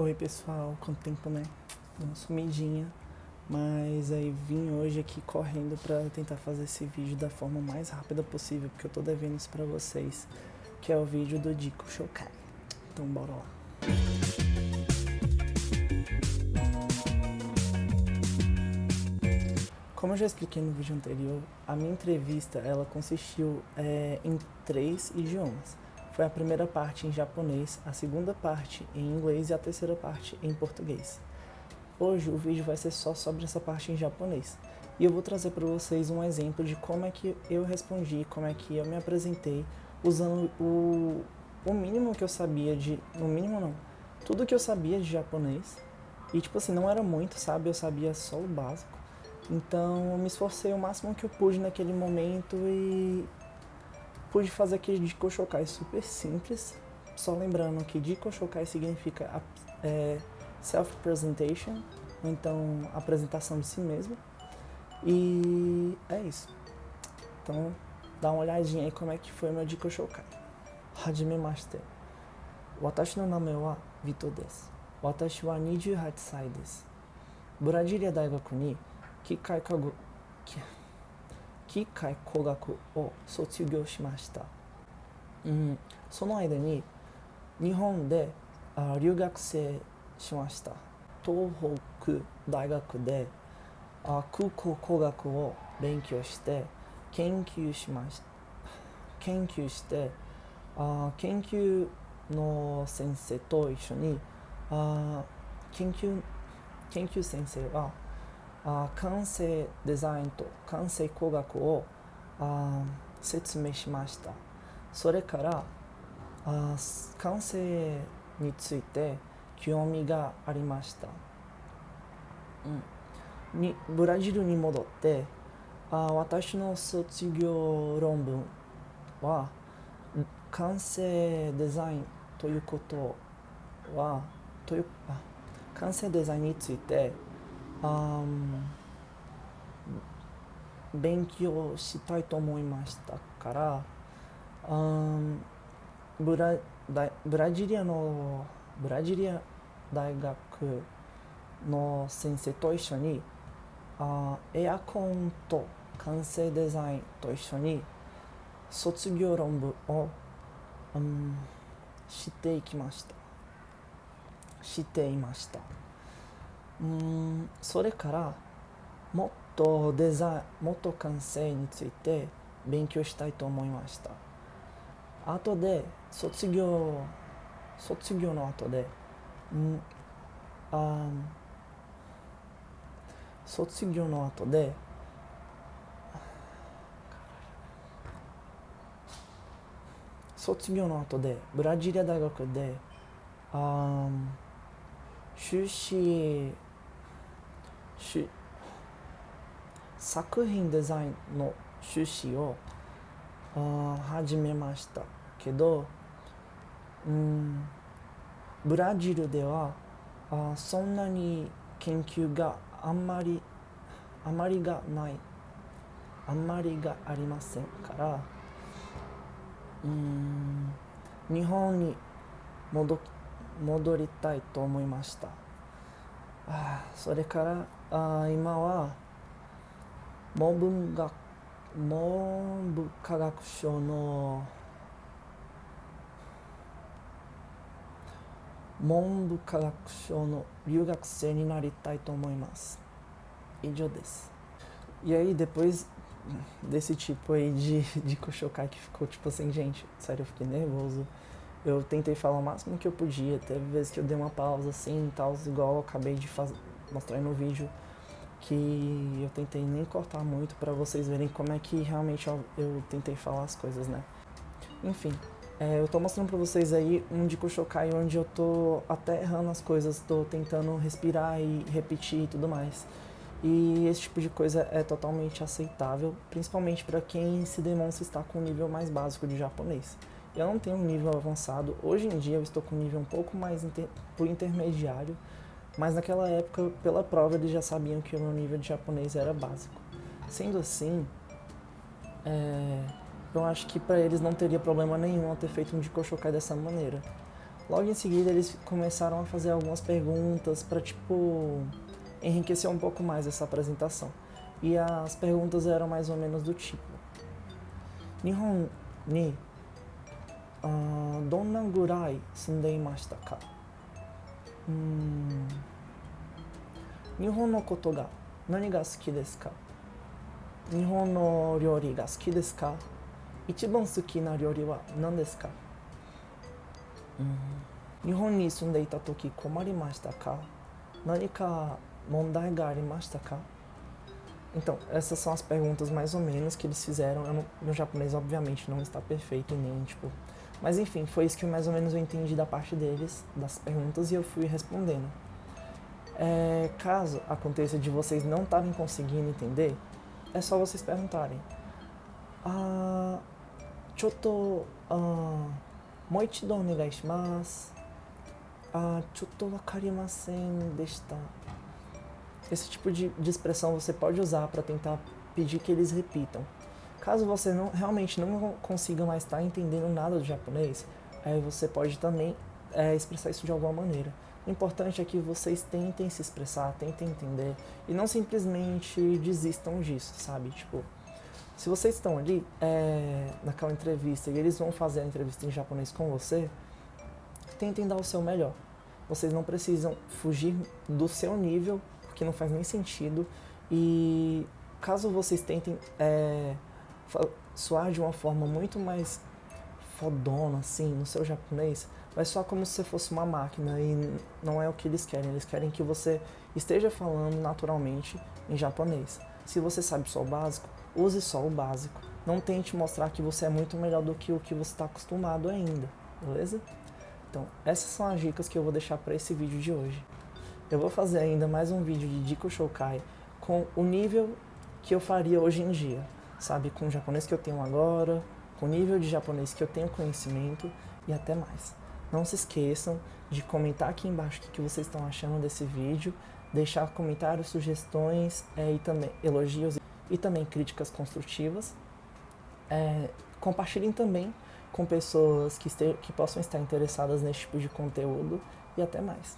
Oi pessoal, quanto tempo né? Uma sumidinha, mas aí vim hoje aqui correndo pra tentar fazer esse vídeo da forma mais rápida possível, porque eu tô devendo isso pra vocês, que é o vídeo do Dico Shokai. Então bora lá. Como eu já expliquei no vídeo anterior, a minha entrevista ela consistiu é, em três idiomas. Foi a primeira parte em japonês, a segunda parte em inglês e a terceira parte em português. Hoje o vídeo vai ser só sobre essa parte em japonês. E eu vou trazer para vocês um exemplo de como é que eu respondi, como é que eu me apresentei, usando o, o mínimo que eu sabia de... No mínimo não. Tudo que eu sabia de japonês. E tipo assim, não era muito, sabe? Eu sabia só o básico. Então eu me esforcei o máximo que eu pude naquele momento e pude fazer aquele de Koshokai super simples. Só lembrando que de Koshokai significa é, self-presentation, ou então apresentação de si mesmo. E é isso. Então dá uma olhadinha aí como é que foi meu de Koshokai. Hajimemashite. Watashi no name wa Vito desu. Watashi wa 28 歳です。ブラジリア大学に機械科学 機械工学を卒業しました、うん、その間に日本であ留学生しました。東北大学であ空港工学を勉強して研究しました。研究してあ研究の先生と一緒にあ研究研究先生はあ完成デザインと完成工学をあ説明しました。それからあ完成について興味がありました、うん、にブラジルに戻ってあ私の卒業論文は完成デザインということはというあ完成デザインについてあ勉強したいと思いましたからあブラブラジリアのブラジリア大学の先生と一緒にあエアコンと完成デザインと一緒に卒業論文を、うん、していきました。していました。うんそれからもっとデザインもっと完成について勉強したいと思いました。後で卒業卒業の後でんあ卒業の後で卒業の後でブラジリア大学であ修士し作品デザインの修士を始めましたけど、うん、ブラジルではあそんなに研究があんまりあまりがないあんまりがありませんからうん日本に戻戻りたいと思いました。あそれからあ今は文部学文部科学省の文部科学省の留学生になりたいと思います。以上です。E aí, depois desse tipo aí de, de Koshokai que ficou tipo assim, gente, sério, eu fiquei nervoso. Eu tentei falar o máximo que eu podia, teve vezes que eu dei uma pausa assim e tal, igual eu acabei de faz... mostrar no vídeo, que eu tentei nem cortar muito pra vocês verem como é que realmente eu, eu tentei falar as coisas, né. Enfim, é, eu tô mostrando pra vocês aí um de Kushokai onde eu tô até errando as coisas, tô tentando respirar e repetir e tudo mais. E esse tipo de coisa é totalmente aceitável, principalmente para quem se demonstra estar com um nível mais básico de japonês. Eu não tenho um nível avançado, hoje em dia eu estou com um nível um pouco mais inter, intermediário, mas naquela época, pela prova, eles já sabiam que o meu nível de japonês era básico. Sendo assim, é, eu acho que para eles não teria problema nenhum ter feito um de Koshokai dessa maneira. Logo em seguida eles começaram a fazer algumas perguntas para tipo enriquecer um pouco mais essa apresentação. E as perguntas eram mais ou menos do tipo: Nihon ni uh, donna gurai sundeimashita ka? Hum, Nihon no koto ga nani ga suki desu ka? Nihon no ryori ga suki desu ka? Ichiban suki na ryori wa nan desu ka? Nihon ni sundeita toki komarimashita ka? Nani ka mondai ga arimashita ka? Então, essas são as perguntas mais ou menos que eles fizeram. Não, meu japonês, obviamente, não está perfeito nem, tipo... Mas, enfim, foi isso que mais ou menos eu entendi da parte deles, das perguntas, e eu fui respondendo. É, caso aconteça de vocês não estarem conseguindo entender, é só vocês perguntarem. Ah, choto, ah. Ah, choto wakarimasen deshita. Esse tipo de, de expressão você pode usar para tentar pedir que eles repitam. Caso você não, realmente não consiga mais estar entendendo nada do japonês, aí você pode também é, expressar isso de alguma maneira. Importante é que vocês tentem se expressar, tentem entender e não simplesmente desistam disso, sabe? Tipo, se vocês estão ali é, naquela entrevista e eles vão fazer a entrevista em japonês com você, tentem dar o seu melhor. Vocês não precisam fugir do seu nível que não faz nem sentido. E caso vocês tentem é, soar de uma forma muito mais fodona, assim, no seu japonês, vai soar como se você fosse uma máquina e não é o que eles querem. Eles querem que você esteja falando naturalmente em japonês. Se você sabe só o básico, use só o básico. Não tente mostrar que você é muito melhor do que o que você está acostumado ainda, beleza? Então, essas são as dicas que eu vou deixar para esse vídeo de hoje. Eu vou fazer ainda mais um vídeo de Dico Shokai com o nível que eu faria hoje em dia, sabe? Com o japonês que eu tenho agora, com o nível de japonês que eu tenho conhecimento e até mais. Não se esqueçam de comentar aqui embaixo o que vocês estão achando desse vídeo, deixar comentários, sugestões é, e também elogios e também críticas construtivas. É, compartilhem também com pessoas que, que possam estar interessadas nesse tipo de conteúdo e até mais.